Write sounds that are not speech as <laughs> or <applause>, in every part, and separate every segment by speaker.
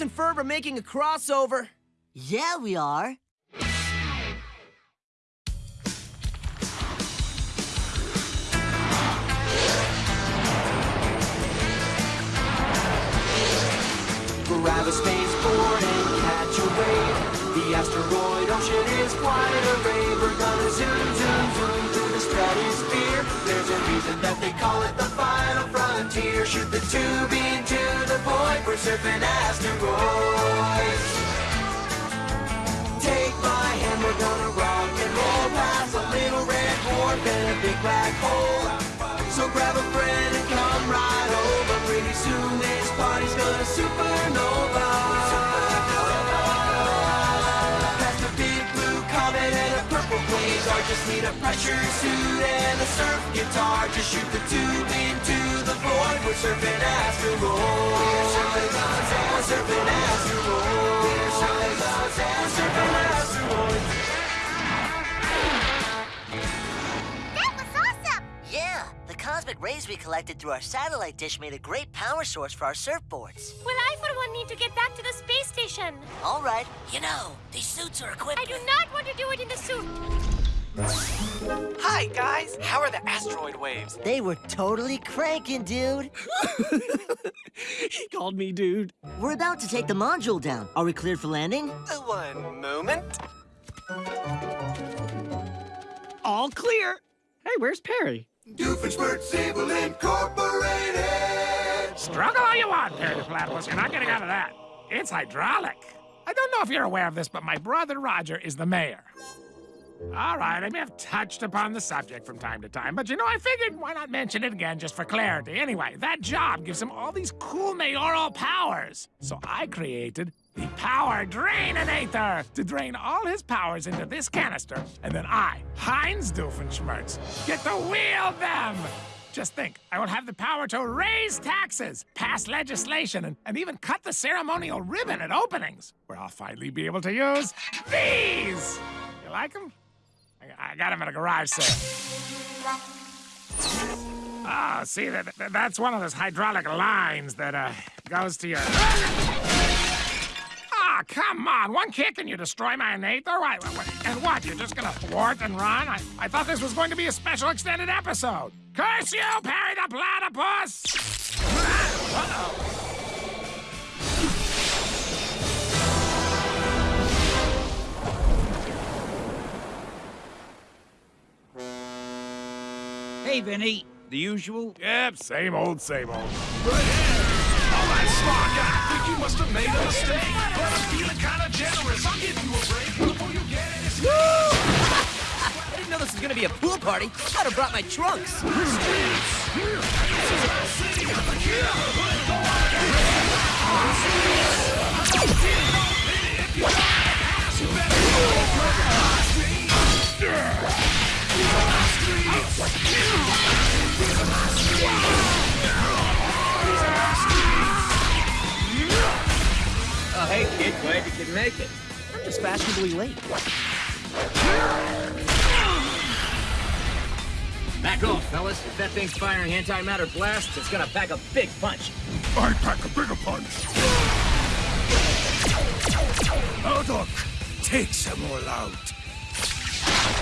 Speaker 1: Phineas and Ferb are making a crossover.
Speaker 2: Yeah, we are.
Speaker 3: Grab a spaceport and catch a wave. The asteroid ocean is quite a rave. We're gonna zoom, zoom, zoom the stratosphere. There's a reason that they call it the final frontier. Shoot the tube into the void. We're surfing asteroids. Take my hand, we're gonna rock and roll past a little red dwarf and a big black hole. So grab a friend and come right over. Pretty soon this party's gonna supernova. Just need a pressure suit and a surf guitar. Just shoot the tube into the void. We're surfing asteroids. We're surfing asteroids. We're surfing asteroids. We're surfing asteroids.
Speaker 4: That was awesome!
Speaker 2: Yeah, the cosmic rays we collected through our satellite dish made a great power source for our surfboards.
Speaker 4: Well, I for one need to get back to the space station.
Speaker 2: All right. You know, these suits are equipped
Speaker 4: I do not want to do it in the suit.
Speaker 5: Hi, guys. How are the asteroid waves?
Speaker 2: They were totally cranking, dude. <laughs>
Speaker 1: He called me dude.
Speaker 2: We're about to take the module down. Are we cleared for landing?
Speaker 5: Uh, one moment.
Speaker 1: All clear. Hey, where's Perry?
Speaker 3: Doofenshmirtz Evil Incorporated.
Speaker 6: Struggle all you want, Perry the Platypus. You're not getting out of that. It's hydraulic. I don't know if you're aware of this, but my brother Roger is the mayor. All right, I may have touched upon the subject from time to time, but you know, I figured why not mention it again just for clarity. Anyway, that job gives him all these cool mayoral powers. So I created the Power Draininator to drain all his powers into this canister, and then I, Heinz Doofenshmirtz, get to wield them. Just think, I will have the power to raise taxes, pass legislation, and, and even cut the ceremonial ribbon at openings, where I'll finally be able to use these. You like them? I, got them at a garage sale. Oh, see, that, that- that's one of those hydraulic lines that uh, goes to your. Ah, come on! One kick and you destroy my innate, or what? And what? You're just gonna thwart and run? I, I thought this was going to be a special extended episode. Curse you, Perry the Platypus! Uh-oh.
Speaker 7: Hey, Vinny. The usual?
Speaker 6: Yep, same old, same old.
Speaker 8: All right, smart guy. I think you must have made a mistake. But I'm feeling kind of generous. I'll give you a break before you get it. It's
Speaker 1: I didn't know this was gonna be a pool party. I'd have brought my trunks. <laughs>
Speaker 7: Oh, hey, kid. Glad you could make it.
Speaker 1: I'm just fashionably late.
Speaker 7: Back off, fellas. If that thing's firing antimatter blasts, it's gonna pack a big punch.
Speaker 6: I pack a bigger punch. Oh. Take some more out.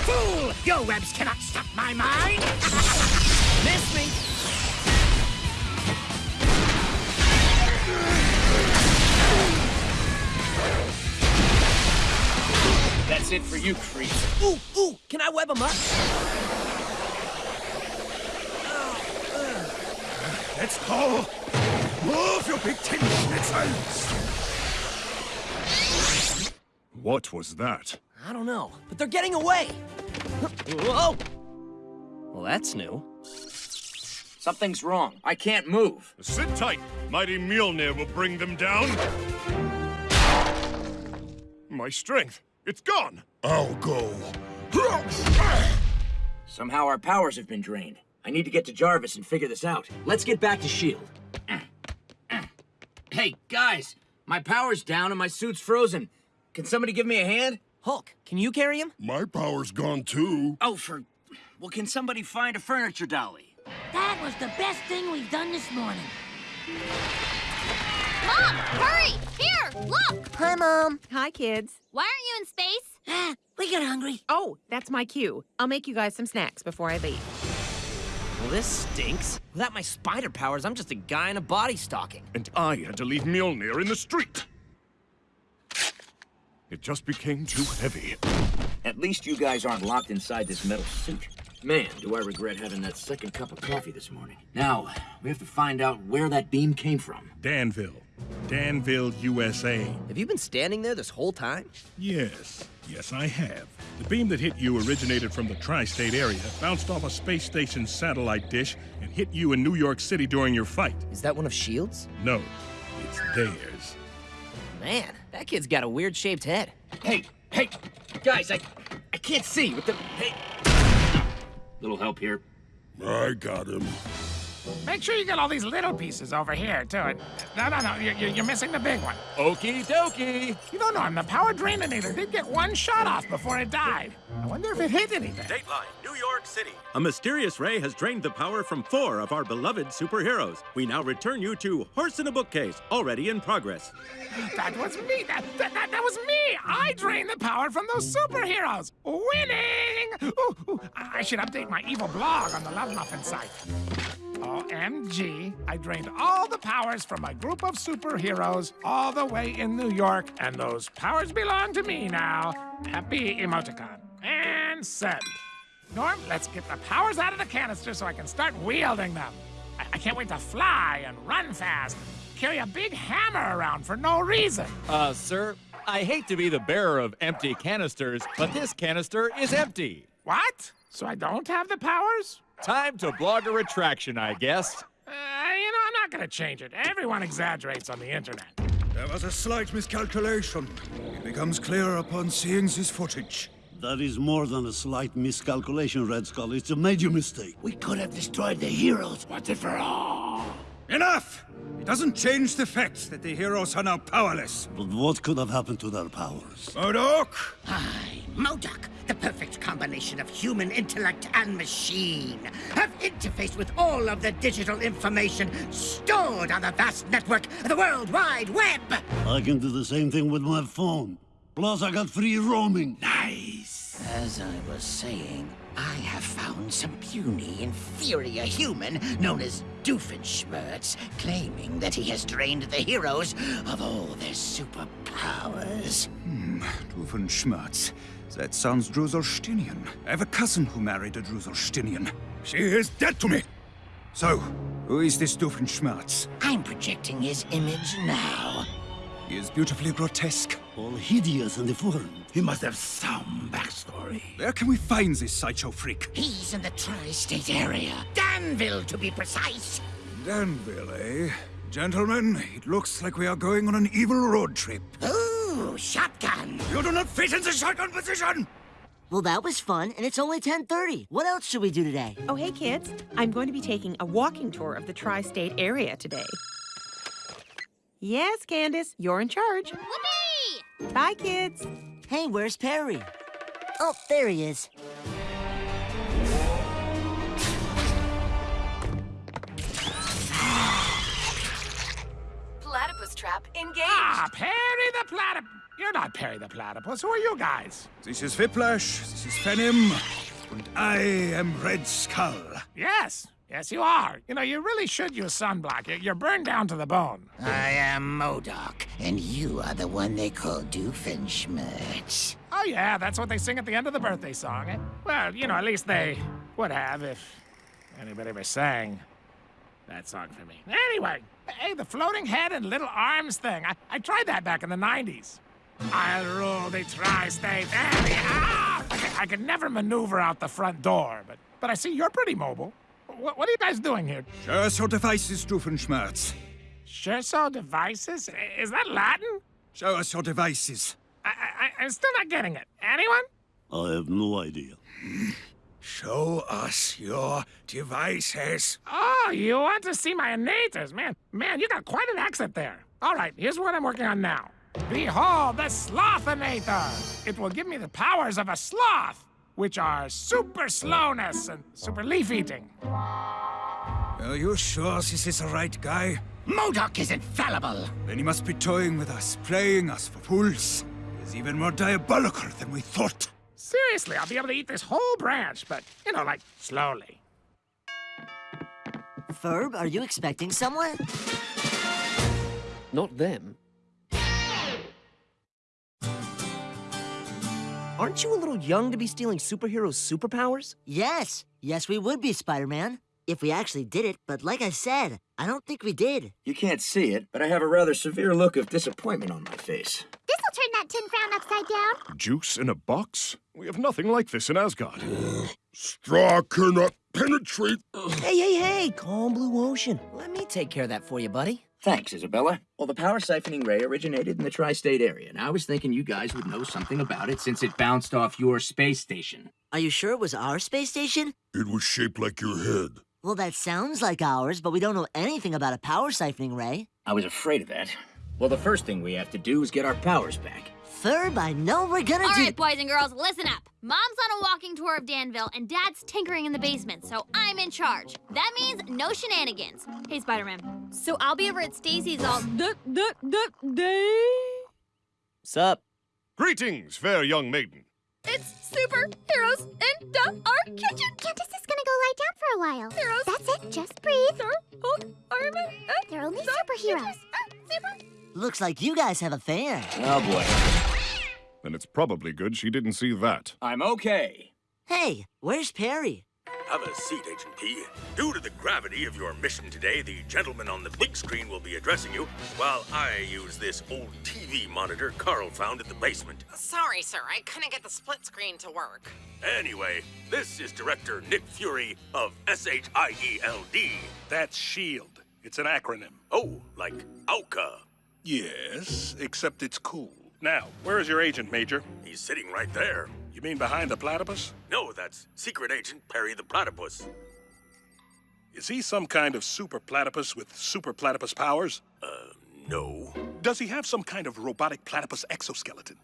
Speaker 6: Fool! Your webs cannot stop my mind! <laughs>
Speaker 1: Miss me.
Speaker 7: That's it for you, creep.
Speaker 1: Ooh, ooh, can I web him up?
Speaker 6: Let's go! Move, you big tin schnitzels! What was that?
Speaker 1: I don't know, but they're getting away. Whoa! Well, that's new.
Speaker 7: Something's wrong. I can't move.
Speaker 8: Sit tight. Mighty Mjolnir will bring them down. My strength. It's gone. I'll go.
Speaker 7: Somehow our powers have been drained. I need to get to Jarvis and figure this out. Let's get back to S.H.I.E.L.D. Hey, guys! My power's down and my suit's frozen. Can somebody give me a hand?
Speaker 1: Hulk, can you carry him?
Speaker 8: My power's gone too.
Speaker 7: Oh, for... Well, can somebody find a furniture dolly?
Speaker 4: That was the best thing we've done this morning. Mom, hurry! Here! Here, look!
Speaker 2: Hi, Mom.
Speaker 9: Hi, kids.
Speaker 4: Why aren't you in space?
Speaker 2: Ah, <gasps> we got hungry.
Speaker 9: Oh, that's my cue. I'll make you guys some snacks before I leave.
Speaker 1: Well, this stinks. Without my spider powers, I'm just a guy in a body stocking.
Speaker 8: And I had to leave Mjolnir in the street. It just became too heavy.
Speaker 7: At least you guys aren't locked inside this metal suit. Man, do I regret having that second cup of coffee this morning. Now, we have to find out where that beam came from.
Speaker 10: Danville. Danville, USA.
Speaker 1: Have you been standing there this whole time?
Speaker 10: Yes. Yes, I have. The beam that hit you originated from the tri state area, bounced off a space station satellite dish, and hit you in New York City during your fight.
Speaker 1: Is that one of S.H.I.E.L.D.'s?
Speaker 10: No, it's theirs.
Speaker 1: Man, that kid's got a weird shaped head.
Speaker 7: Hey, hey, guys, I, I can't see with the. Hey. Little help here.
Speaker 10: I got him.
Speaker 6: Make sure you get all these little pieces over here, too. And- No, no, no, you're, you're you're missing the big one.
Speaker 5: Okie dokie.
Speaker 6: You don't know him. The power draininator did get one shot off before it died. I wonder if it hit anything.
Speaker 11: Dateline, New York City. A mysterious ray has drained the power from four of our beloved superheroes. We now return you to Horse in a Bookcase, already in progress.
Speaker 6: That was me. That, that, that, that was me. I drained the power from those superheroes. Winning! Ooh, ooh, I I should update my evil blog on the Love Muffin site. OMG, I drained all the powers from a group of superheroes all the way in New York, and those powers belong to me now. Happy emoticon. And send. Norm, let's get the powers out of the canister so I can start wielding them. I, I can't wait to fly and run fast, carry a big hammer around for no reason.
Speaker 12: Uh, sir, I hate to be the bearer of empty canisters, but this canister is empty.
Speaker 6: What? So I don't have the powers?
Speaker 12: Time to blog a retraction, I guess.
Speaker 6: Uh, you know, I'm not gonna change it. Everyone exaggerates on the internet.
Speaker 13: There was a slight miscalculation. It becomes clear upon seeing this footage.
Speaker 14: That is more than a slight miscalculation, Red Skull. It's a major mistake.
Speaker 13: We could have destroyed the heroes once and for all. Enough! It doesn't change the fact that the heroes are now powerless.
Speaker 14: But what could have happened to their powers?
Speaker 13: Modok!
Speaker 15: I, Modok, the perfect combination of human intellect and machine, have interfaced with all of the digital information stored on the vast network of the World Wide Web.
Speaker 14: I can do the same thing with my phone. Plus, I got free roaming.
Speaker 15: Nice. As I was saying, I have found some puny, inferior human known as Doofenshmirtz, claiming that he has drained the heroes of all their superpowers.
Speaker 13: Hmm, Doofenshmirtz. That sounds Drusselsteinian. I have a cousin who married a Drusselsteinian. She is dead to me. So, who is this Doofenshmirtz?
Speaker 15: I'm projecting his image now.
Speaker 13: He is beautifully grotesque.
Speaker 14: All hideous and deformed.
Speaker 13: He must have some backstory. Where can we find this sideshow freak?
Speaker 15: He's in the tri-state area. Danville, to be precise.
Speaker 13: Danville, eh? Gentlemen, it looks like we are going on an evil road trip.
Speaker 15: Ooh, shotgun.
Speaker 13: You do not fit in the shotgun position!
Speaker 2: Well, that was fun, and it's only 10.30. What else should we do today?
Speaker 9: Oh, hey, kids. I'm going to be taking a walking tour of the tri state area today. Yes, Candace, you're in charge.
Speaker 4: Whoopee!
Speaker 9: Bye, kids.
Speaker 2: Hey, where's Perry? Oh, there he is.
Speaker 16: Platypus trap engaged.
Speaker 6: Ah, Perry the Platypus. You're not Perry the Platypus. Who are you guys?
Speaker 13: This is Whiplash, this is Venom, and I am Red Skull.
Speaker 6: Yes. Yes, you are. You know, you really should use sunblock. You're- burned down to the bone.
Speaker 15: I am Modok, and you are the one they call Doofenshmirtz.
Speaker 6: Oh, yeah, that's what they sing at the end of the birthday song. eh? Well, you know, at least they would have if anybody ever sang that song for me. Anyway, hey, the floating head and little arms thing. I, I tried that back in the 90s. I'll rule the tri-state area. Ah! I could never maneuver out the front door, but, but I see you're pretty mobile. What, what are you guys doing here?
Speaker 13: Show us your devices, Doofenshmirtz.
Speaker 6: Sure so devices? Is that Latin?
Speaker 13: Show us your devices.
Speaker 6: I, I, I'm still not getting it. Anyone?
Speaker 14: I have no idea.
Speaker 13: Show us your devices.
Speaker 6: Oh, you want to see my innators? Man, man, you got quite an accent there. All right, here's what I'm working on now. Behold the Slothinator! It will give me the powers of a sloth, which are super slowness and super leaf eating.
Speaker 13: Are you sure this is the right guy?
Speaker 15: Modok is infallible.
Speaker 13: Then he must be toying with us, playing us for fools. He's even more diabolical than we thought.
Speaker 6: Seriously, I'll be able to eat this whole branch, but, you know, like, slowly.
Speaker 2: Ferb, are you expecting someone?
Speaker 1: Not them. Aren't you a little young to be stealing superheroes' superpowers?
Speaker 2: Yes. Yes, we would be, Spider-Man. If we actually did it, but like I said, I don't think we did.
Speaker 7: You can't see it, but I have a rather severe look of disappointment on my face.
Speaker 4: This'll turn that tin frown upside down.
Speaker 10: Juice in a box? We have nothing like this in Asgard. Straw cannot penetrate.
Speaker 1: Hey, hey, hey, calm blue ocean. Let me take care of that for you, buddy.
Speaker 7: Thanks, Isabella. Well, the power siphoning ray originated in the tri state area, and I was thinking you guys would know something about it since it bounced off your space station.
Speaker 2: Are you sure it was our space station?
Speaker 10: It was shaped like your head.
Speaker 2: Well, that sounds like ours, but we don't know anything about a power siphoning ray.
Speaker 7: I was afraid of that. Well, the first thing we have to do is get our powers back.
Speaker 2: Ferb, I know we're gonna
Speaker 4: All
Speaker 2: do.
Speaker 4: right, boys and girls, listen up. Mom's on a walking tour of Danville, and Dad's tinkering in the basement, so I'm in charge. That means no shenanigans. Hey, Spider-Man. So I'll be over at Stacy's all duh, duh, duh, day.
Speaker 1: Sup?
Speaker 10: Greetings, fair young maiden.
Speaker 4: It's superheroes in the our kitchen.
Speaker 16: Candace is gonna go lie down for a while.
Speaker 4: Heroes.
Speaker 16: That's it, just breathe.
Speaker 4: Thor, Hulk, Iron Man, and
Speaker 16: They're only
Speaker 4: the
Speaker 16: superheroes.
Speaker 4: uh, super-
Speaker 2: Looks like you guys have a fan.
Speaker 7: Oh boy.
Speaker 10: Then it's probably good she didn't see that.
Speaker 7: I'm okay.
Speaker 2: Hey, where's Perry?
Speaker 17: Have a seat, Agent P. Due to the gravity of your mission today, the gentleman on the big screen will be addressing you, while I use this old TV monitor Carl found in the basement.
Speaker 18: Sorry, sir. I couldn't get the split screen to work.
Speaker 17: Anyway, this is Director Nick Fury of S-H-I-E-L-D.
Speaker 10: That's SHIELD. It's an acronym.
Speaker 17: Oh, like OWCA.
Speaker 10: Yes, except it's cool. Now, where is your agent, Major?
Speaker 17: He's sitting right there.
Speaker 10: You mean behind the platypus?
Speaker 17: No, that's Secret Agent Perry the Platypus.
Speaker 10: Is he some kind of super platypus with super platypus powers?
Speaker 17: Uh, no.
Speaker 10: Does he have some kind of robotic platypus exoskeleton?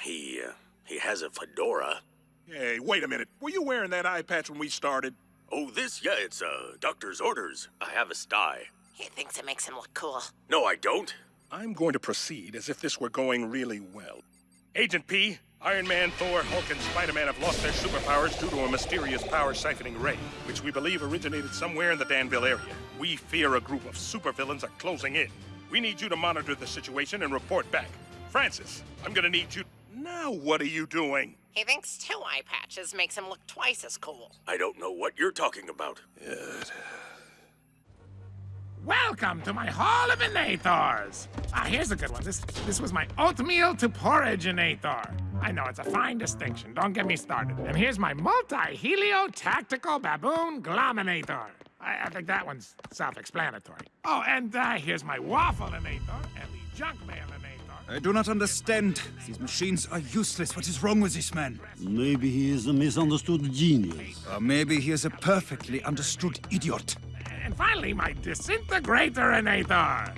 Speaker 17: He, uh, he has a fedora.
Speaker 10: Hey, wait a minute. Were you wearing that eye patch when we started?
Speaker 17: Oh, this? Yeah, it's, uh, doctor's orders. I have a sty.
Speaker 18: He thinks it makes him look cool.
Speaker 17: No, I don't.
Speaker 10: I'm going to proceed as if this were going really well. Agent P, Iron Man, Thor, Hulk, and Spider-Man have lost their superpowers due to a mysterious power siphoning ray, which we believe originated somewhere in the Danville area. We fear a group of supervillains are closing in. We need you to monitor the situation and report back. Francis, I'm gonna need you. Now, what are you doing?
Speaker 18: He thinks two eye patches makes him look twice as cool.
Speaker 17: I don't know what you're talking about.
Speaker 6: Welcome to my Hall of Inathors. Ah, here's a good one. This this was my oatmeal to porridge Inathor. I know it's a fine distinction. Don't get me started. And here's my multi-helio tactical baboon glominator. I, I think that one's self-explanatory. Oh, and uh, here's my waffle Inathor and the junk mail Inathor.
Speaker 13: I do not understand. These machines are useless. What is wrong with this man?
Speaker 14: Maybe he is a misunderstood genius.
Speaker 13: Or maybe he is a perfectly understood idiot.
Speaker 6: And finally, my disintegrator Inathor.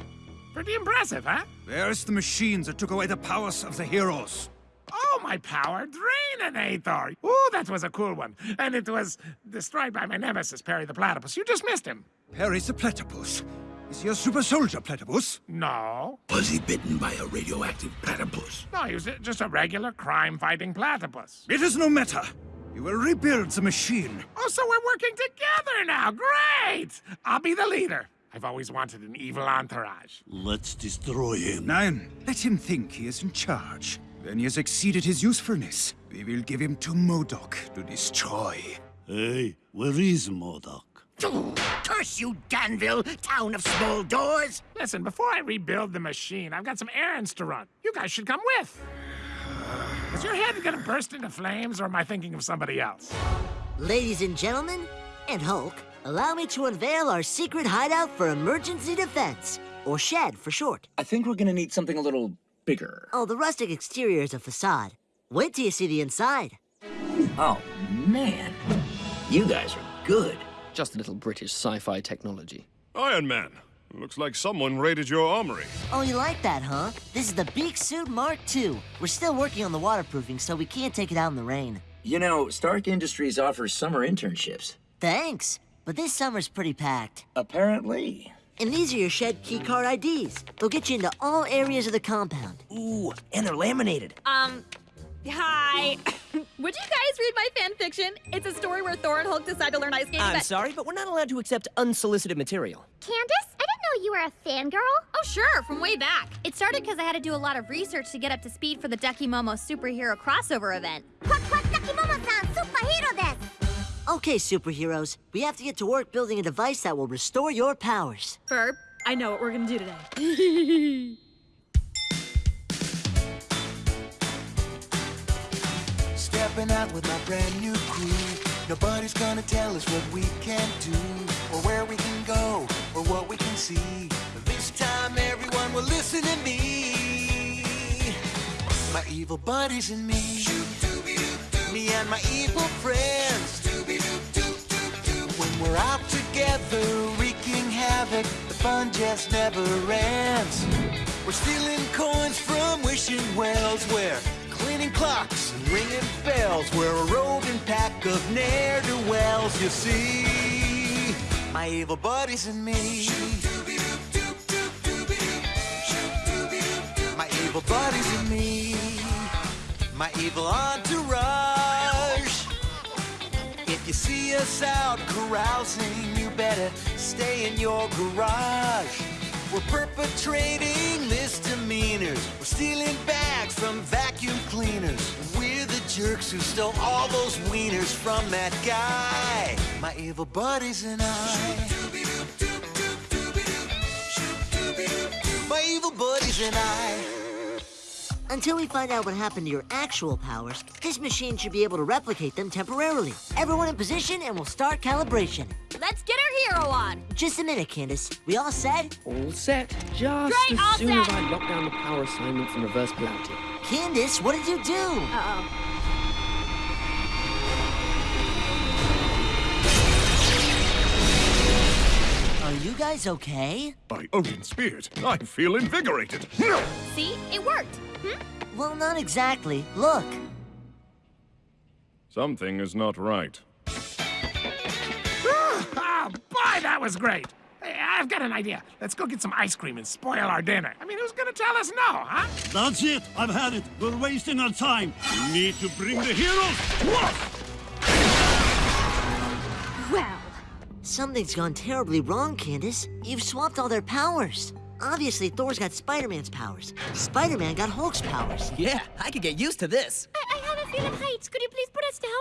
Speaker 6: Pretty impressive, huh?
Speaker 13: Where's the machines that took away the powers of the heroes?
Speaker 6: Oh, my power draininator. Oh, that was a cool one. And it was destroyed by my nemesis, Perry the Platypus. You just missed him.
Speaker 13: Perry's a platypus. Is he a super soldier platypus?
Speaker 6: No.
Speaker 17: Was he bitten by a radioactive platypus?
Speaker 6: No, he was just a regular crime-fighting platypus.
Speaker 13: It is no matter. You will rebuild the machine.
Speaker 6: Oh, so we're working together now. Great! I'll be the leader. I've always wanted an evil entourage.
Speaker 14: Let's destroy him.
Speaker 13: Nine, let him think he is in charge. When he has exceeded his usefulness, we will give him to Modok to destroy.
Speaker 14: Hey, where is Modok?
Speaker 15: Curse you, Danville, town of small doors!
Speaker 6: Listen, before I rebuild the machine, I've got some errands to run. You guys should come with. Is your head gonna burst into flames, or am I thinking of somebody else?
Speaker 2: Ladies and gentlemen, and Hulk, allow me to unveil our secret hideout for emergency defense, or SHED for short.
Speaker 7: I think we're gonna need something a little bigger.
Speaker 2: Oh, the rustic exterior is a facade. Wait till you see the inside.
Speaker 7: Oh, man. You guys are good.
Speaker 1: Just a little British sci-fi technology.
Speaker 10: Iron Man. Looks like someone raided your armory.
Speaker 2: Oh, you like that, huh? This is the Beak Suit Mark II. We're still working on the waterproofing, so we can't take it out in the rain.
Speaker 7: You know, Stark Industries offers summer internships.
Speaker 2: Thanks. but this summer's pretty packed.
Speaker 7: Apparently.
Speaker 2: And these are your shed keycard IDs. They'll get you into all areas of the compound.
Speaker 1: Ooh, and they're laminated.
Speaker 19: Um, hi. <coughs> Would you guys read my fan fiction? It's a story where Thor and Hulk decide to learn ice skating.
Speaker 1: I'm
Speaker 19: but-
Speaker 1: sorry, but we're not allowed to accept unsolicited material.
Speaker 20: Candace, I didn't know you were a fangirl.
Speaker 4: Oh, sure, from way back. It started because I had to do a lot of research to get up to speed for the Ducky Momo superhero crossover event.
Speaker 20: Takimomo-san, superhero desu.
Speaker 2: Okay, superheroes, we have to get to work building a device that will restore your powers.
Speaker 19: Ferb, I know what we're gonna do today.
Speaker 3: Stepping out with my brand new crew. Nobody's gonna tell us what we can do, or where we can go, or what we can see. But this time, everyone will listen to me. My evil buddies and me. Me and my evil friends. When we're out together, wreaking havoc, the fun just never ends. We're stealing coins from wishing wells. We're clocks and ringing bells. We're a roving pack of ne'er-do-wells, you see. My evil buddies and me. My evil buddies and me. My evil entourage. If you see us out carousing, you better stay in your garage. We're perpetrating misdemeanors. We're stealing bags from vacuum cleaners. We're the jerks who stole all those wieners from that guy. My evil buddies and I. My evil buddies and I.
Speaker 2: Until we find out what happened to your actual powers, this machine should be able to replicate them temporarily. Everyone in position and we'll start calibration.
Speaker 4: Let's get our hero on.
Speaker 2: Just a minute, Candace. We all set?
Speaker 1: All set. Just
Speaker 4: Great, all
Speaker 1: as soon as. I lock down the power assignments and reverse polarity.
Speaker 2: Candace, what did you do?
Speaker 4: Uh-oh.
Speaker 2: Are you guys okay?
Speaker 8: By Odin's spirit, I feel invigorated.
Speaker 4: See? It worked. Hmm?
Speaker 2: Well, not exactly. Look.
Speaker 8: Something is not right.
Speaker 6: Boy, that was great. Hey, I've got an idea. Let's go get some ice cream and spoil our dinner. I mean, who's gonna tell us no, huh?
Speaker 14: That's it. I've had it. We're wasting our time. We need to bring the heroes to us.
Speaker 2: Well. Something's gone terribly wrong, Candace. You've swapped all their powers. Obviously, Thor's got Spider-Man's powers. Spider-Man got Hulk's powers.
Speaker 1: Yeah, I could get used to this.
Speaker 20: I, I have a feeling heights. Could you please put us down?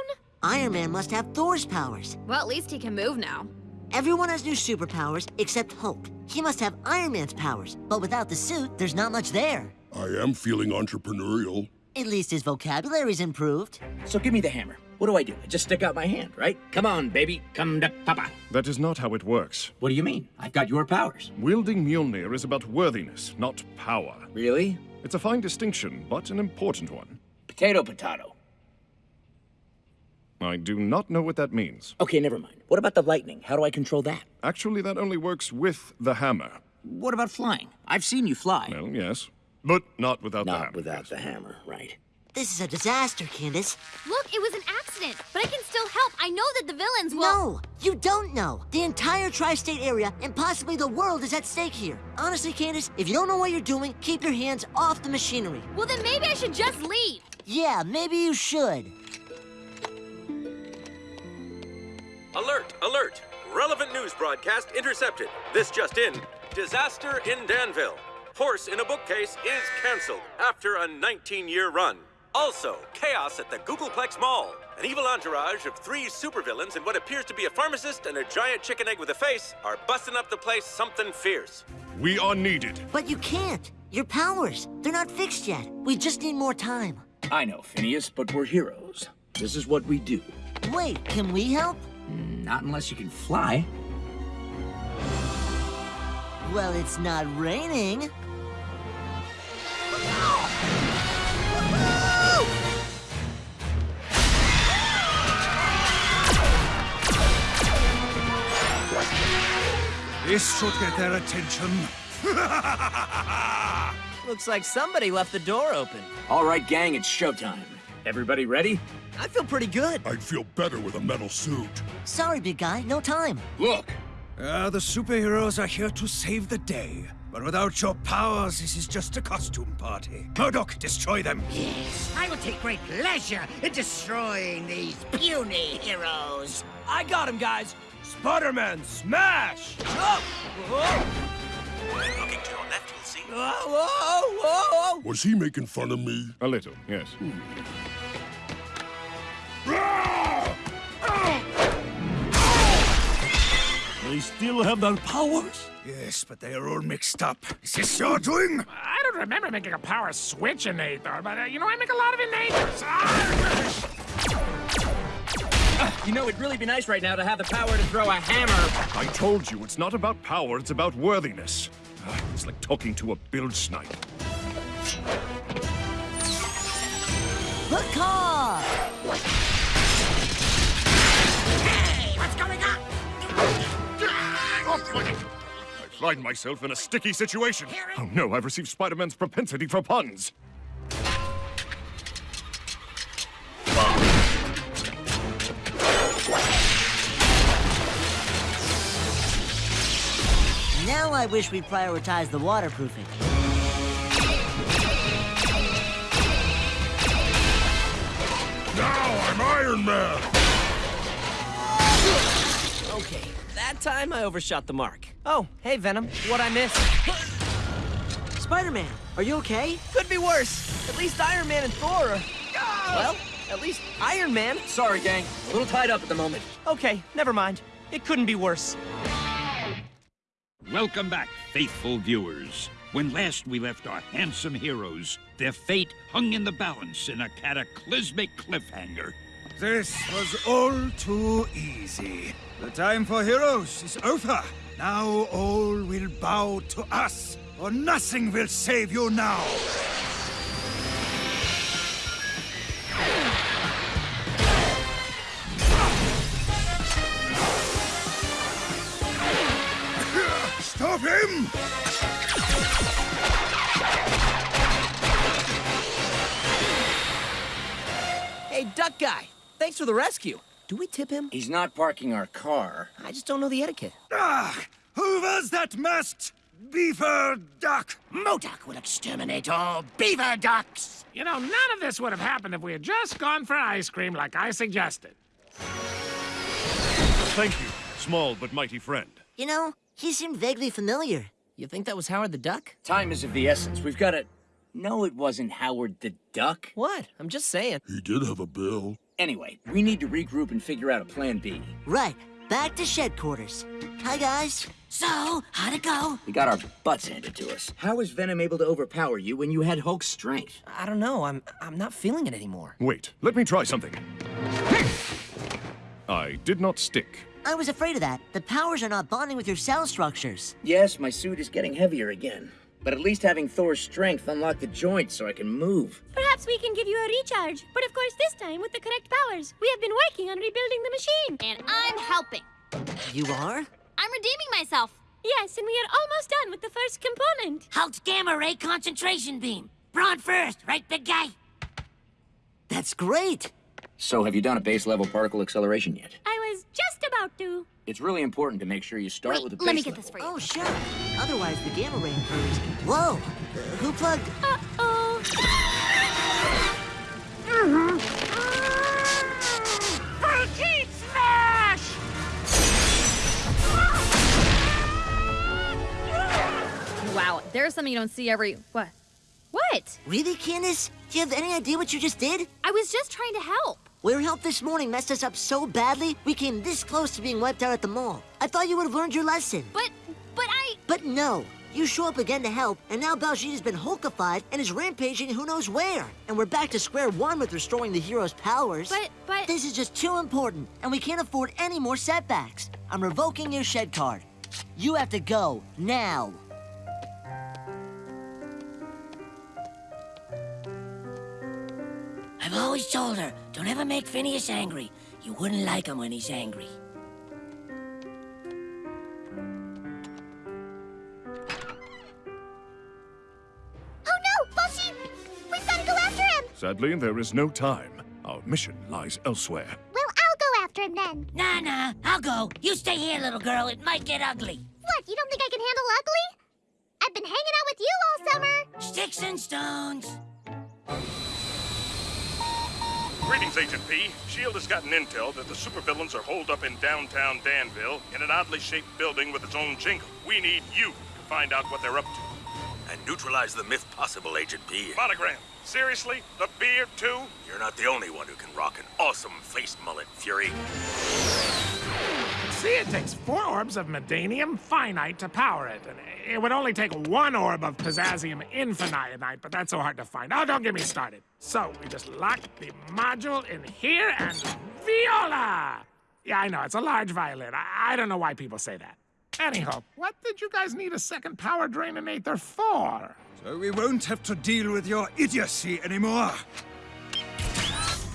Speaker 2: Iron Man must have Thor's powers.
Speaker 4: Well, at least he can move now.
Speaker 2: Everyone has new superpowers except Hulk. He must have Iron Man's powers, but without the suit, there's not much there.
Speaker 21: I am feeling entrepreneurial.
Speaker 2: At least his vocabulary's improved.
Speaker 7: So give me the hammer. What do I do? I just stick out my hand, right? Come on, baby. Come to Papa.
Speaker 8: That is not how it works.
Speaker 7: What do you mean? I've got your powers.
Speaker 8: Wielding Mjolnir is about worthiness, not power.
Speaker 7: Really?
Speaker 8: It's a fine distinction, but an important one.
Speaker 7: Potato, potato.
Speaker 8: I do not know what that means.
Speaker 7: Okay, never mind. What about the lightning? How do I control that?
Speaker 8: Actually, that only works with the hammer.
Speaker 7: What about flying? I've seen you fly.
Speaker 8: Well, yes. But not without the
Speaker 7: Not
Speaker 8: hammer.
Speaker 7: without the hammer, right?
Speaker 2: This is a disaster, Candace.
Speaker 4: Look, it was an accident, but I can still help. I know that the villains will.
Speaker 2: No, you don't know. The entire tri-state area and possibly the world is at stake here. Honestly, Candace, if you don't know what you're doing, keep your hands off the machinery.
Speaker 4: Well, then maybe I should just leave.
Speaker 2: Yeah, maybe you should.
Speaker 17: Alert! Alert! Relevant news broadcast intercepted. This just in. Disaster in Danville. Horse in a bookcase is canceled after a 19-year run. Also, chaos at the Googolplex Mall. An evil entourage of three supervillains and what appears to be a pharmacist and a giant chicken egg with a face are busting up the place something fierce.
Speaker 8: We are needed.
Speaker 2: But you can't. Your powers, they're not fixed yet. We just need more time.
Speaker 7: I know, Phineas, but we're heroes. This is what we do.
Speaker 2: Wait, can we help?
Speaker 7: Not unless you can fly.
Speaker 2: Well, it's not raining.
Speaker 13: This should get their attention. <laughs>
Speaker 1: Looks like somebody left the door open.
Speaker 7: All right, gang, it's showtime. Everybody ready?
Speaker 1: I feel pretty good.
Speaker 21: I'd feel better with a metal suit.
Speaker 2: Sorry, big guy, no time.
Speaker 21: Look,
Speaker 13: Uh, the superheroes are here to save the day. But without your powers, this is just a costume party. Modok, destroy them.
Speaker 15: Yes, I will take great pleasure in destroying these puny heroes.
Speaker 1: I got him, guys.
Speaker 12: Spider-Man, smash!
Speaker 1: Oh! Whoa!
Speaker 5: Looking to your left, you'll see.
Speaker 1: Whoa, whoa, whoa!
Speaker 21: was he making fun of me?
Speaker 10: A little, yes.
Speaker 14: They still have their powers?
Speaker 13: Yes, but they are all mixed up. Is this your doing?
Speaker 6: I don't remember making a power switch innate, though, but uh, you know, I make a lot of innators. Ah!
Speaker 1: You know, it'd really be nice right now to have the power to throw a hammer.
Speaker 10: I told you, it's not about power, it's about worthiness. Ah, It's like talking to a bilgesnipe.
Speaker 2: Hook off!
Speaker 15: Hey, what's going on?
Speaker 10: I find myself in a sticky situation. Oh no, I've received Spider-Man's propensity for puns.
Speaker 2: Now I wish we'd prioritize the waterproofing.
Speaker 21: Now I'm Iron Man!
Speaker 1: Okay, that time I overshot the mark. Oh, hey, Venom. What I miss?
Speaker 2: Spider-Man, are you okay?
Speaker 1: Could be worse. At least Iron Man and Thor are... Well, at least Iron Man.
Speaker 7: Sorry, gang. A little tied up at the moment.
Speaker 1: Okay, never mind. It couldn't be worse.
Speaker 14: Welcome back, faithful viewers. When last we left our handsome heroes, their fate hung in the balance in a cataclysmic cliffhanger.
Speaker 13: This was all too easy. The time for heroes is over. Now all will bow to us, or nothing will save you now.
Speaker 1: Thanks the rescue. Do we tip him?
Speaker 7: He's not parking our car.
Speaker 1: I just don't know the etiquette.
Speaker 13: Ah! Who was that masked beaver duck?
Speaker 15: Modok will exterminate all beaver ducks.
Speaker 6: You know, none of this would have happened if we had just gone for ice cream like I suggested.
Speaker 10: Thank you, small but mighty friend.
Speaker 2: You know, he seemed vaguely familiar.
Speaker 1: You think that was Howard the Duck?
Speaker 7: Time is of the essence. We've got to... No, it wasn't Howard the Duck.
Speaker 1: What? I'm just saying.
Speaker 21: He did have a bill.
Speaker 7: Anyway, we need to regroup and figure out a plan B.
Speaker 2: Right, back to shed quarters. Hi, guys.
Speaker 15: So, how'd it go?
Speaker 7: We got our butts handed to us. How was Venom able to overpower you when you had Hulk's strength?
Speaker 1: I don't know. I'm I'm not feeling it anymore.
Speaker 10: Wait, let me try something. I did not stick.
Speaker 2: I was afraid of that. The powers are not bonding with your cell structures.
Speaker 7: Yes, my suit is getting heavier again. But at least having Thor's strength unlocked the joints so I can move. <laughs>
Speaker 16: Perhaps we can give you a recharge, but of course this time with the correct powers. We have been working on rebuilding the machine.
Speaker 4: And I'm helping.
Speaker 2: You are?
Speaker 4: I'm redeeming myself.
Speaker 16: Yes, and we are almost done with the first component.
Speaker 15: Hulk's gamma ray concentration beam. Brawn first, right, big guy?
Speaker 2: That's great.
Speaker 7: So, have you done a base level particle acceleration yet?
Speaker 16: I was just about to.
Speaker 7: It's really important to make sure you start
Speaker 4: Wait,
Speaker 7: with a base
Speaker 4: let me get
Speaker 7: level.
Speaker 4: this for you.
Speaker 2: Oh, sure. Otherwise, the gamma ray occurs. Whoa! Uh, who plugged?
Speaker 16: Uh-oh.
Speaker 22: Wow, there's something you don't see every. What? What?
Speaker 2: Really, Candace? Do you have any idea what you just did?
Speaker 4: I was just trying to help.
Speaker 2: Your help this morning messed us up so badly, we came this close to being wiped out at the mall. I thought you would have learned your lesson.
Speaker 4: But, but I.
Speaker 2: But no. You show up again to help, and now Baljeet has been Hulkified and is rampaging who knows where. And we're back to square one with restoring the hero's powers.
Speaker 4: But, but.
Speaker 2: This is just too important, and we can't afford any more setbacks. I'm revoking your shed card. You have to go, now.
Speaker 15: I've always told her, don't ever make Phineas angry. You wouldn't like him when he's angry.
Speaker 16: Oh no, Baljeet! We've got to go after him!
Speaker 8: Sadly, there is no time. Our mission lies elsewhere.
Speaker 20: Well, I'll go after him then.
Speaker 23: Nah, nah, I'll go. You stay here, little girl. It might get ugly.
Speaker 20: What, you don't think I can handle ugly? I've been hanging out with you all summer.
Speaker 23: Sticks and stones.
Speaker 10: Greetings, Agent P. S.H.I.E.L.D. has gotten intel that the supervillains are holed up in downtown Danville in an oddly shaped building with its own jingle. We need you to find out what they're up to.
Speaker 17: And neutralize the myth possible, Agent P.
Speaker 10: Monogram, seriously? The beard, too?
Speaker 17: You're not the only one who can rock an awesome face mullet, Fury.
Speaker 6: See, it takes four orbs of Medanium finite to power it, and it would only take one orb of Pizzazium infinite, but that's so hard to find. Oh, don't get me started. So, we just lock the module in here and viola! Yeah, I know, it's a large violin. I, I don't know why people say that. Anyhow, what did you guys need a second power draininator for?
Speaker 13: So we won't have to deal with your idiocy anymore.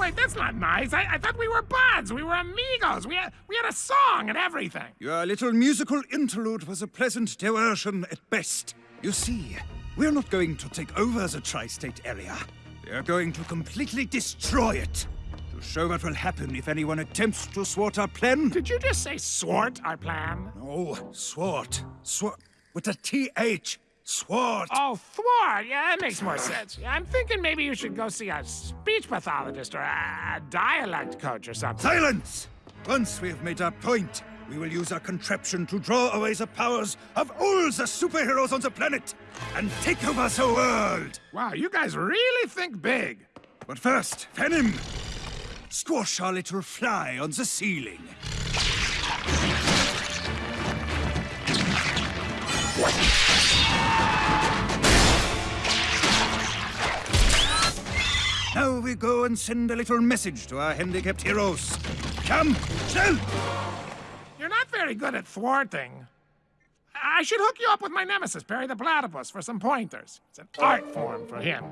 Speaker 6: Wait, that's not nice. I, I thought we were buds. We were amigos. We had, we had a song and everything.
Speaker 13: Your little musical interlude was a pleasant diversion at best. You see, we're not going to take over the tri-state area. We are going to completely destroy it. To show what will happen if anyone attempts to thwart our plan.
Speaker 6: Did you just say swart our plan?
Speaker 13: No, thwart. Swart. With a T-H. Swart.
Speaker 6: Oh, thwart. Yeah, that makes more sense. I'm thinking maybe you should go see a speech pathologist or a, a dialect coach or something.
Speaker 13: Silence! Once we have made our point, we will use our contraption to draw away the powers of all the superheroes on the planet and take over the world.
Speaker 6: Wow, you guys really think big.
Speaker 13: But first, Venom, squash our little fly on the ceiling. Now we go and send a little message to our handicapped heroes. Come, still!
Speaker 6: You're not very good at thwarting. I should hook you up with my nemesis, Perry the Platypus, for some pointers. It's an art form for him.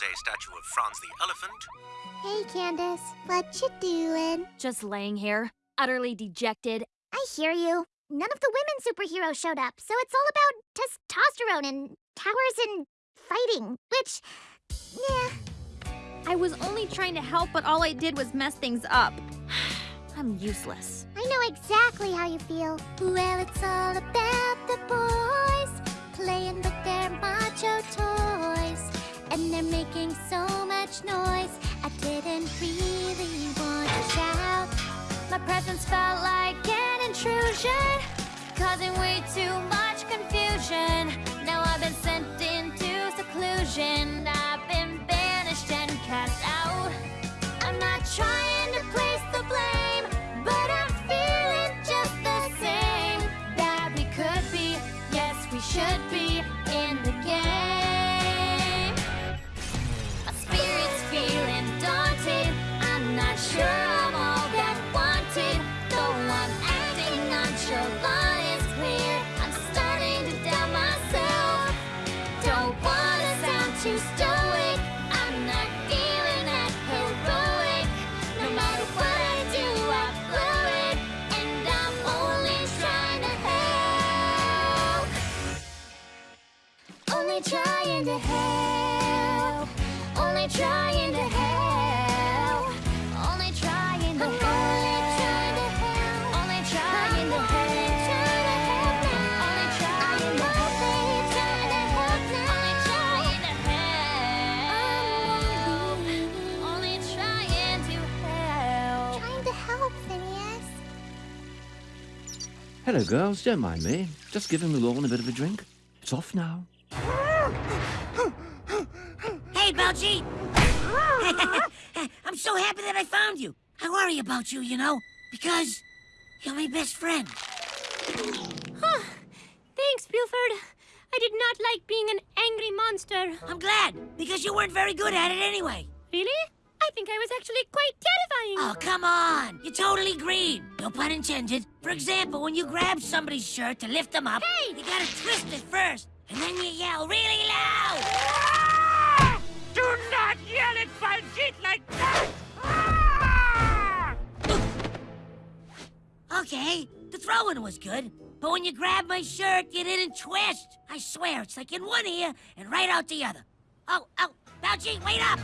Speaker 24: Also a statue of Franz the elephant.
Speaker 20: Hey, Candace. What you doing?
Speaker 25: Just laying here, utterly dejected.
Speaker 20: I hear you. None of the women superheroes showed up, so it's all about testosterone and towers and fighting, which, yeah.
Speaker 25: I was only trying to help, but all I did was mess things up. <sighs> I'm useless.
Speaker 20: I know exactly how you feel. Well, it's all about the boys playing with their macho toys. And they're making so much noise. I didn't really want to shout.
Speaker 25: My presence felt like an intrusion, causing way too much confusion. Now I've been sent into seclusion. I've been banished and cast out. I'm not trying
Speaker 26: Hello, girls. Don't mind me. Just giving the lawn a bit of a drink. It's off now.
Speaker 23: Hey, Belchy! <laughs> I'm so happy that I found you. I worry about you, you know, because you're my best friend.
Speaker 16: Huh. Thanks, Buford. I did not like being an angry monster.
Speaker 23: I'm glad, because you weren't very good at it anyway.
Speaker 16: Really? I think I was actually quite terrifying.
Speaker 23: Oh, come on. You're totally green. No pun intended. For example, when you grab somebody's shirt to lift them up,
Speaker 16: Hey!
Speaker 23: you gotta twist it first, and then you yell really loud. Ah!
Speaker 6: Do not yell at Baljeet like that! Ah!
Speaker 23: Okay, the throwing was good, but when you grabbed my shirt, you didn't twist. I swear, it's like in one ear and right out the other. Oh, oh, Baljeet, wait up!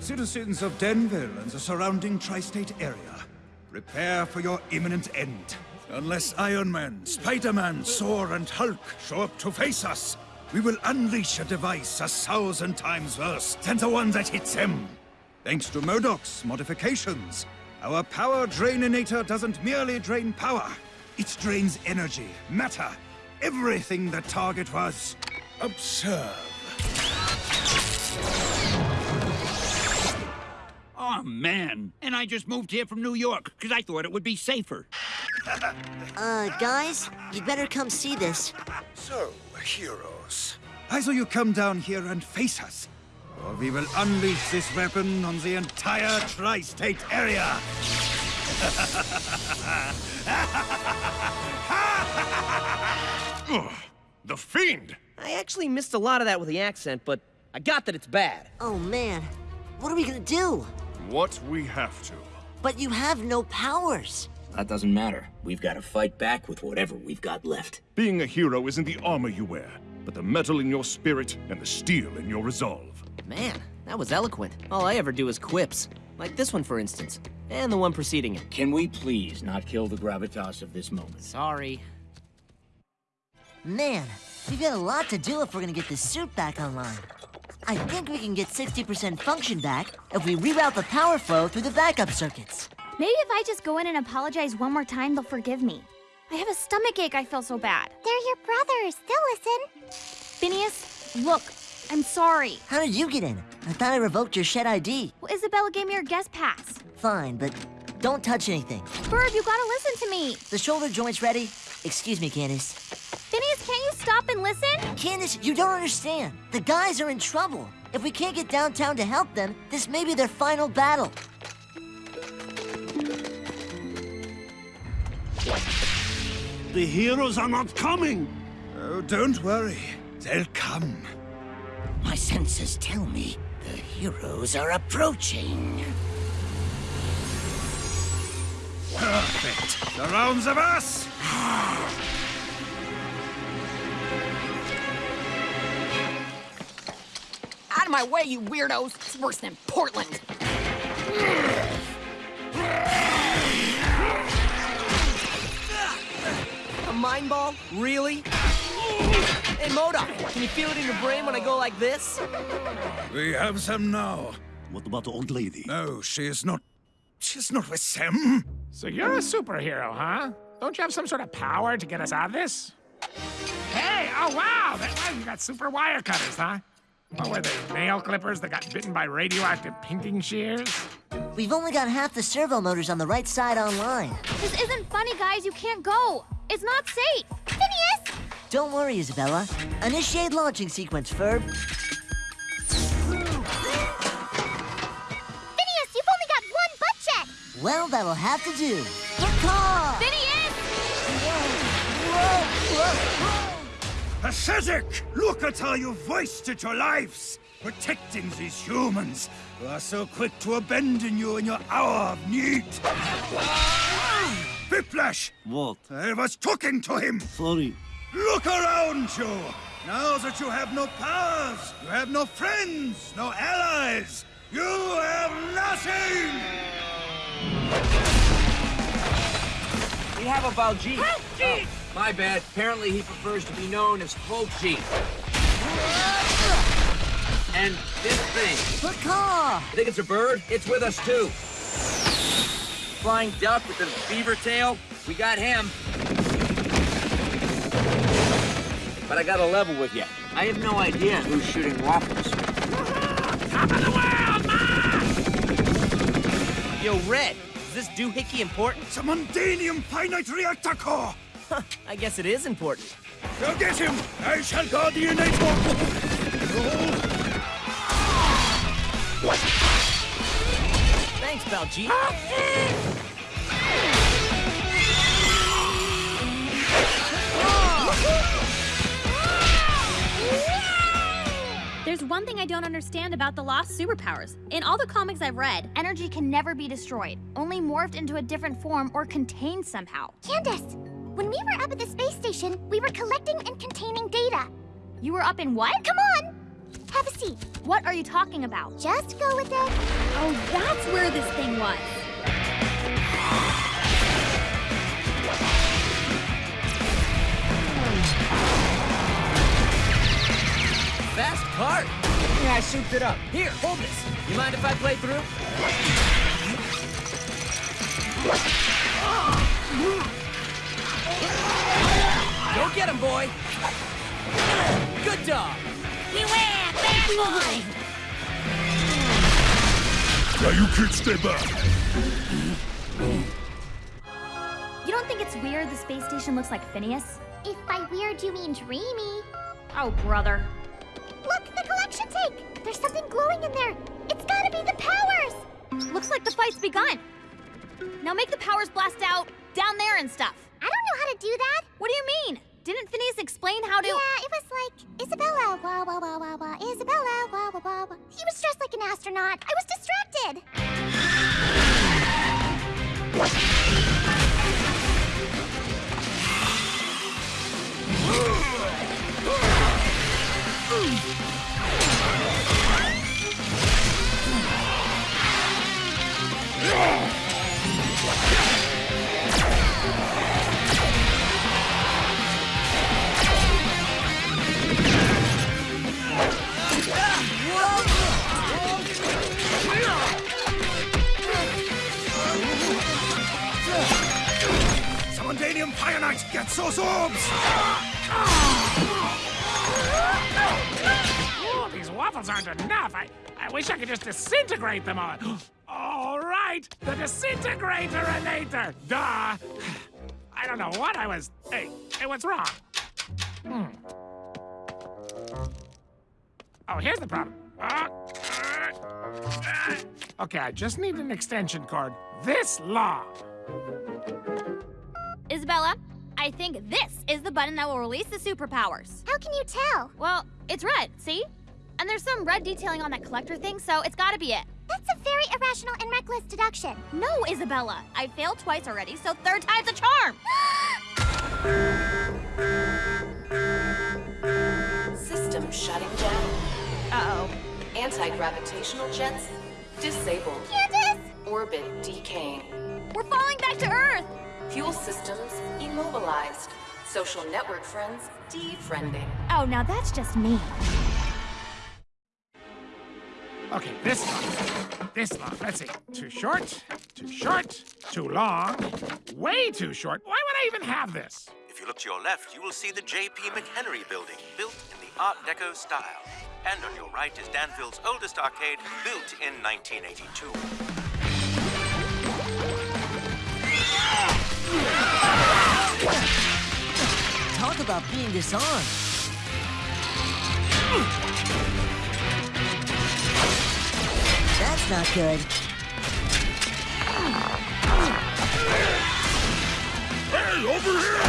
Speaker 13: Citizens of Danville and the surrounding tri-state area, prepare for your imminent end. Unless Iron Man, Spider-Man, Thor, and Hulk show up to face us, we will unleash a device a thousand times worse than the one that hits them. Thanks to Modok's modifications, our power draininator doesn't merely drain power. It drains energy, matter, everything the target was. Observe.
Speaker 14: Oh, man. And I just moved here from New York because I thought it would be safer. <laughs>
Speaker 2: Uh, guys, you'd better come see this.
Speaker 13: So, heroes, either you come down here and face us, or we will unleash this weapon on the entire tri-state area. <laughs>
Speaker 1: Ugh, the Fiend! I actually missed a lot of that with the accent, but I got that it's bad.
Speaker 2: Oh man, what are we gonna do?
Speaker 21: What we have to.
Speaker 2: But you have no powers.
Speaker 7: That doesn't matter. We've got to fight back with whatever we've got left.
Speaker 21: Being a hero isn't the armor you wear, but the metal in your spirit and the steel in your resolve.
Speaker 1: Man, that was eloquent. All I ever do is quips. Like this one, for instance. And the one preceding it.
Speaker 7: Can we please not kill the gravitas of this moment?
Speaker 1: Sorry.
Speaker 2: Man, we've got a lot to do if we're gonna get this suit back online. I think we can get 60% function back if we reroute the power flow through the backup circuits.
Speaker 4: Maybe if I just go in and apologize one more time, they'll forgive me. I have a stomach ache. I feel so bad.
Speaker 20: They're your brothers. They'll listen.
Speaker 4: Phineas, look, I'm sorry.
Speaker 2: How did you get in? I thought I revoked your shed ID.
Speaker 4: Well, Isabella gave me her guest pass.
Speaker 2: Fine, but don't touch anything.
Speaker 4: Bird, you gotta listen to me.
Speaker 2: The shoulder joint's ready. Excuse me, Candace.
Speaker 4: Phineas, can't you stop and listen?
Speaker 2: Candace, you don't understand. The guys are in trouble. If we can't get downtown to help them, this may be their final battle.
Speaker 13: The heroes are not coming. Oh, don't worry. They'll come.
Speaker 15: My senses tell me the heroes are approaching.
Speaker 13: Perfect. Surrounds of us. <sighs>
Speaker 22: Out of my way, you weirdos! It's worse than Portland.
Speaker 1: A mind ball? Really? Hey, Modok, can you feel it in your brain when I go like this?
Speaker 13: We have them now.
Speaker 21: What about the old lady?
Speaker 13: No, she is not. She's not with them.
Speaker 6: So you're a superhero, huh? Don't you have some sort of power to get us out of this? Hey, oh wow! That, wow, you got super wire cutters, huh? What were they, nail clippers that got bitten by radioactive pinking shears?
Speaker 2: We've only got half the servo motors on the right side online.
Speaker 4: This isn't funny, guys. You can't go. It's not safe. Phineas!
Speaker 2: Don't worry, Isabella. Initiate launching sequence, Ferb.
Speaker 20: Phineas, you've only got one butt check.
Speaker 2: Well, that'll have to do. Caw!
Speaker 4: Phineas!
Speaker 13: Pathetic! Look at how you've wasted your lives protecting these humans who are so quick to abandon you in your hour of need. Whiplash!
Speaker 21: What?
Speaker 13: I was talking to him.
Speaker 21: Sorry.
Speaker 13: Look around you. Now that you have no powers, you have no friends, no allies. You have nothing.
Speaker 7: We have a Baljeet. Oh, my bad. Apparently he prefers to be known as Hulk G. And this thing.
Speaker 2: The Caw!
Speaker 7: Think it's a bird? It's with us too. Flying duck with a beaver tail. We got him. But I got a level with you. I have no idea who's shooting waffles. <laughs>
Speaker 6: Top of the world, Ma!
Speaker 1: Yo, Red, is this doohickey important?
Speaker 13: It's a Mundanium finite reactor core. <laughs>
Speaker 1: I guess it is important.
Speaker 13: Go get him. I shall guard the innate
Speaker 1: Thanks, Baljeet.
Speaker 4: There's one thing I don't understand about the lost superpowers. In all the comics I've read, energy can never be destroyed, only morphed into a different form or contained somehow.
Speaker 20: Candace, when we were up at the space station, we were collecting and containing data.
Speaker 4: You were up in what?
Speaker 20: Come on! Have a seat.
Speaker 4: What are you talking about?
Speaker 20: Just go with it.
Speaker 4: Oh, that's where this thing was.
Speaker 1: Fast cart. Yeah, I souped it up. Here, hold this. You mind if I play through? Go get him, boy. Good dog.
Speaker 23: Beware, bad boy!
Speaker 21: Now you kids stay back.
Speaker 4: You don't think it's weird the space station looks like Phineas?
Speaker 20: If by weird you mean dreamy.
Speaker 4: Oh, brother.
Speaker 20: Look, the collection tank! There's something glowing in there. It's gotta be the powers!
Speaker 4: Looks like the fight's begun. Now make the powers blast out down there and stuff.
Speaker 20: I don't know how to do that.
Speaker 4: What do you mean? Didn't Phineas explain how to?
Speaker 20: Yeah, it was like Isabella, wah wah wah wah wah, Isabella, wah wah wah wah. He was dressed like an astronaut. I was distracted. <gasps>
Speaker 13: Summondanium Fire Knight, get those orbs!
Speaker 6: Oh, these waffles aren't enough. I, I wish I could just disintegrate them all. <gasps> All right, the disintegrator-inator. Duh. I don't know what I was. Hey, hey, what's wrong? Hmm. Oh, here's the problem. Uh, uh. Okay, I just need an extension cord this long.
Speaker 4: Isabella, I think this is the button that will release the superpowers.
Speaker 20: How can you tell?
Speaker 4: Well, it's red, see? And there's some red detailing on that collector thing, so it's gotta be it.
Speaker 20: That's a very irrational and reckless deduction.
Speaker 4: No, Isabella. I failed twice already, so third time's a charm. <gasps>
Speaker 27: System shutting down.
Speaker 4: Uh-oh.
Speaker 27: Anti-gravitational jets disabled.
Speaker 20: Candace!
Speaker 27: Orbit decaying.
Speaker 4: We're falling back to Earth!
Speaker 27: Fuel systems immobilized. Social network friends defriending.
Speaker 4: Oh, now that's just me.
Speaker 6: Okay, this long. This long. Let's see. Too short, too short, too long, way too short. Why would I even have this?
Speaker 5: If you look to your left, you will see the J.P. McHenry building, built in the Art Deco style. And on your right is Danville's oldest arcade, built in 1982.
Speaker 2: Talk about being disarmed. That's not good.
Speaker 21: Hey, over here!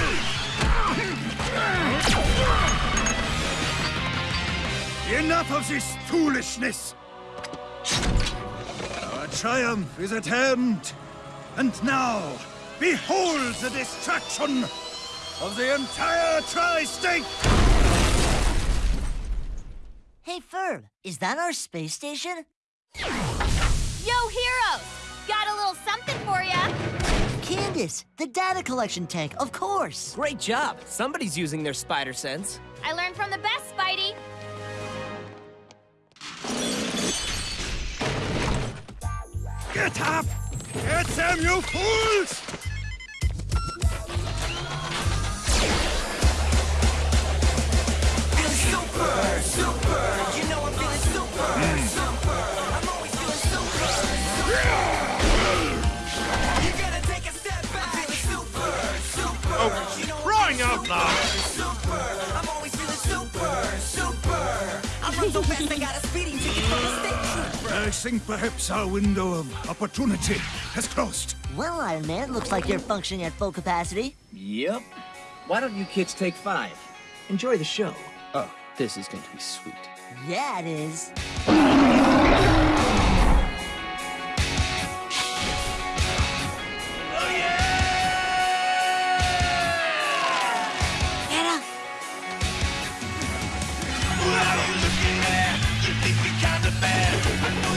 Speaker 13: Enough of this foolishness! Our triumph is at hand. And now, behold the destruction of the entire tri-state!
Speaker 2: Hey, Ferb, is that our space station?
Speaker 4: Yo, heroes! Got a little something for ya.
Speaker 2: Candace, the data collection tank, of course.
Speaker 1: Great job. Somebody's using their spider sense.
Speaker 4: I learned from the best, Spidey.
Speaker 13: Get up! Get them, you fools!
Speaker 3: Feeling super, super. You know I'm feeling super, hmm. super. I'm always feeling super, super. You gotta take a step back. I'm feeling super, super.
Speaker 21: Oh,
Speaker 3: You know I'm
Speaker 21: crying out loud.
Speaker 3: Super, I'm always feeling super, super. I run so fast I got a speeding ticket from the state.
Speaker 13: I think perhaps our window of opportunity has closed.
Speaker 2: Well, Iron Man, looks like you're functioning at full capacity.
Speaker 7: Yep. Why don't you kids take five? Enjoy the show.
Speaker 1: Oh, this is going to be sweet.
Speaker 2: Yeah, it is.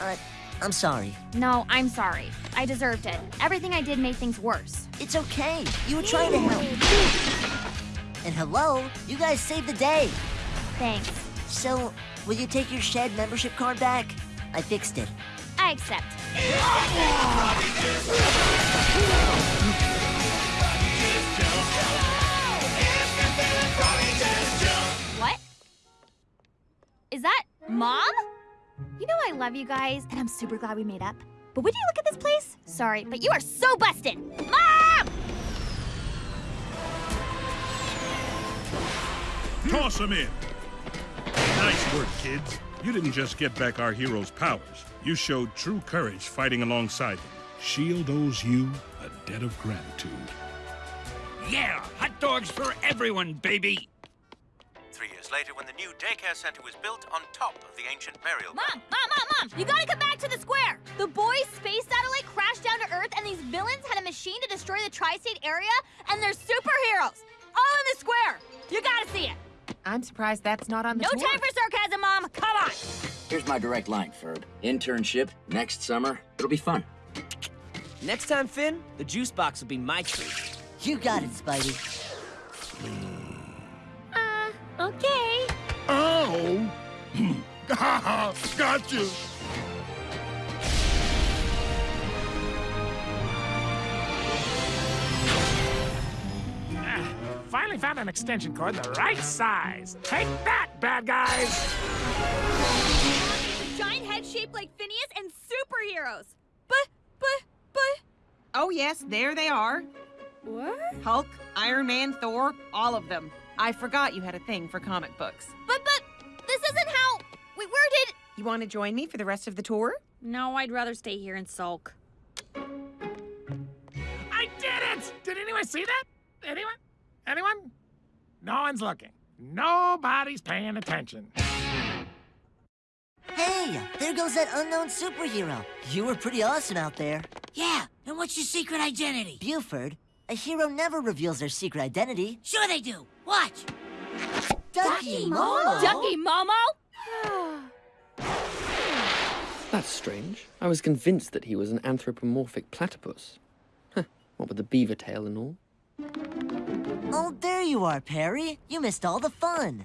Speaker 2: Uh, I'm sorry.
Speaker 4: No, I'm sorry. I deserved it. Everything I did made things worse.
Speaker 2: It's okay. You were trying to help. And hello, you guys saved the day.
Speaker 4: Thanks.
Speaker 2: So, will you take your shed membership card back? I fixed it.
Speaker 4: I accept. What? Is that mom? You know I love you guys, and I'm super glad we made up. But would you look at this place? Sorry, but you are so busted. Mom!
Speaker 10: Toss him in. Nice work, kids. You didn't just get back our heroes' powers. You showed true courage fighting alongside them. Shield owes you a debt of gratitude.
Speaker 14: Yeah, hot dogs for everyone, baby.
Speaker 5: Three years later, when the new daycare center was built on top of the ancient burial
Speaker 4: Mom, mom, mom, mom! You gotta come back to the square! The boys' space satellite crashed down to Earth, and these villains had a machine to destroy the tri state area, and they're superheroes! All in the square! You gotta see it!
Speaker 28: I'm surprised that's not on the
Speaker 4: No
Speaker 28: tour.
Speaker 4: time for sarcasm, Mom! Come on!
Speaker 7: Here's my direct line, Ferb. Internship next summer. It'll be fun.
Speaker 1: Next time, Finn, the juice box will be my treat.
Speaker 2: You got it, Spidey.
Speaker 16: Hmm. Okay.
Speaker 10: Oh! <laughs> Got you!
Speaker 6: Ah, finally found an extension cord the right size. Take that, bad guys!
Speaker 22: Giant head shaped like Phineas and superheroes. But, but, but.
Speaker 28: Oh, yes, there they are.
Speaker 22: What?
Speaker 28: Hulk, Iron Man, Thor, all of them. I forgot you had a thing for comic books.
Speaker 4: But, but, this isn't how. Wait, where did.
Speaker 28: You want to join me for the rest of the tour?
Speaker 22: No, I'd rather stay here and sulk.
Speaker 6: I did it! Did anyone see that? Anyone? Anyone? No one's looking. Nobody's paying attention.
Speaker 2: Hey, there goes that unknown superhero. You were pretty awesome out there.
Speaker 23: Yeah, and what's your secret identity?
Speaker 2: Buford, a hero never reveals their secret identity.
Speaker 23: Sure they do. Watch.
Speaker 2: Ducky Momo.
Speaker 4: Ducky Momo? <sighs>
Speaker 26: That's strange. I was convinced that he was an anthropomorphic platypus. Huh, what with the beaver tail and all.
Speaker 2: Oh, there you are, Perry. You missed all the fun.